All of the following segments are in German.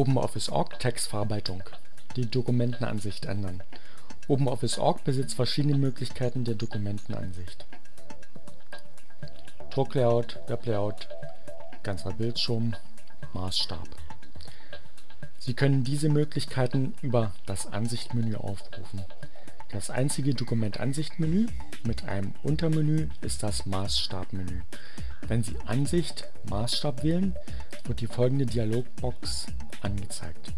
OpenOffice.org Textverarbeitung Die Dokumentenansicht ändern OpenOffice.org besitzt verschiedene Möglichkeiten der Dokumentenansicht Drucklayout, Weblayout, ganzer Bildschirm, Maßstab Sie können diese Möglichkeiten über das Ansichtmenü aufrufen. Das einzige Dokumentansicht-Menü mit einem Untermenü ist das Maßstabmenü. Wenn Sie Ansicht Maßstab wählen, wird die folgende Dialogbox angezeigt.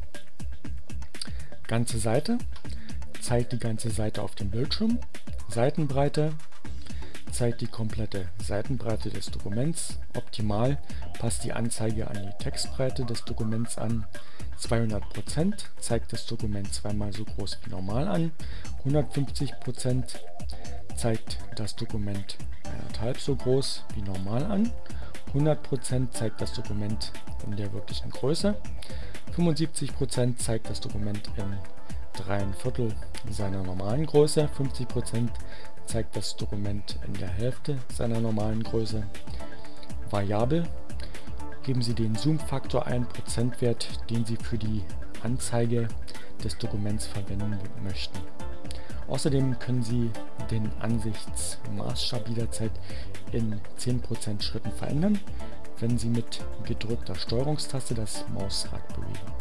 Ganze Seite zeigt die ganze Seite auf dem Bildschirm. Seitenbreite zeigt die komplette Seitenbreite des Dokuments. Optimal passt die Anzeige an die Textbreite des Dokuments an. 200% zeigt das Dokument zweimal so groß wie normal an. 150% zeigt das Dokument eineinhalb so groß wie normal an. 100% zeigt das Dokument in der wirklichen Größe. 75% zeigt das Dokument in 3 Viertel seiner normalen Größe. 50% zeigt das Dokument in der Hälfte seiner normalen Größe. Variabel geben Sie den Zoom-Faktor ein, Prozentwert, den Sie für die Anzeige des Dokuments verwenden möchten. Außerdem können Sie den Ansichtsmaßstab jederzeit in 10% Schritten verändern, wenn Sie mit gedrückter Steuerungstaste das Mausrad bewegen.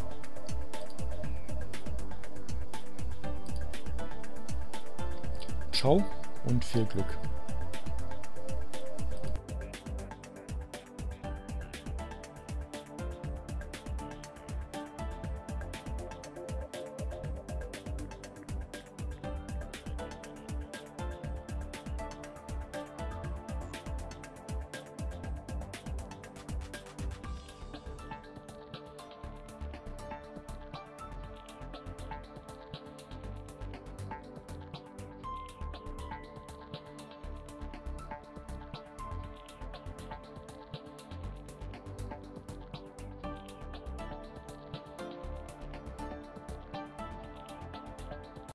Ciao und viel Glück!